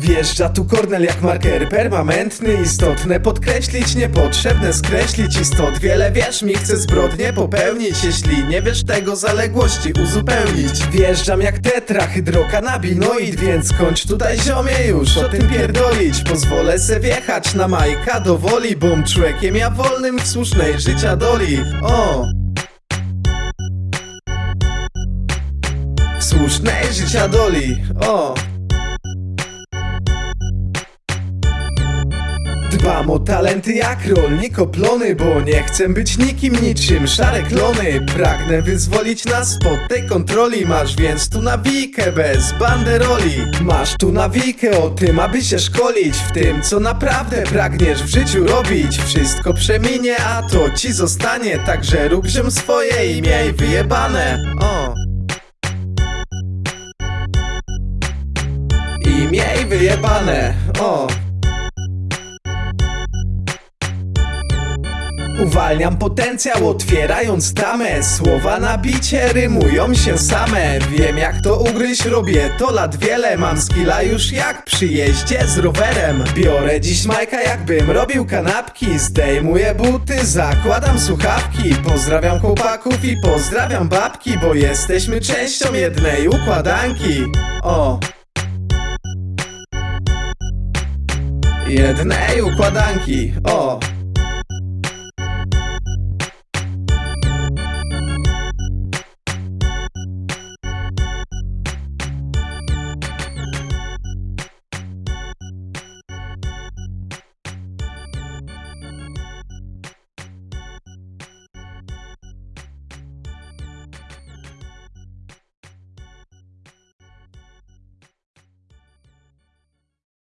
Wjeżdża tu Kornel jak marker permanentny Istotne podkreślić, niepotrzebne skreślić Istot. Wiele wiesz mi, chcę zbrodnie popełnić Jeśli nie wiesz tego, zaległości uzupełnić. Wjeżdżam jak tetrahydrokanabinoid Więc kończ tutaj ziomie już o tym pierdolić. Pozwolę se wjechać na Majka do woli Bom człowiekiem ja wolnym w słusznej życia doli. O! W słusznej życia doli. O! Dbam o talenty jak rolnik oplony Bo nie chcę być nikim niczym. Szare klony Pragnę wyzwolić nas spod tej kontroli. Masz więc tu nawijkę bez banderoli. Masz tu nawijkę o tym, aby się szkolić. W tym co naprawdę pragniesz w życiu robić. Wszystko przeminie, a to ci zostanie. Także rób ziom swoje i miej wyjebane. O. I miej wyjebane. O Uwalniam potencjał, otwierając tamę Słowa na bicie rymują się same. Wiem jak to ugryźć, robię to lat wiele. Mam skilla już jak przy jeździe z rowerem. Biorę dziś majka jakbym robił kanapki. Zdejmuję buty, zakładam słuchawki. Pozdrawiam chłopaków i pozdrawiam babki Bo jesteśmy częścią jednej układanki. O! Jednej układanki, o!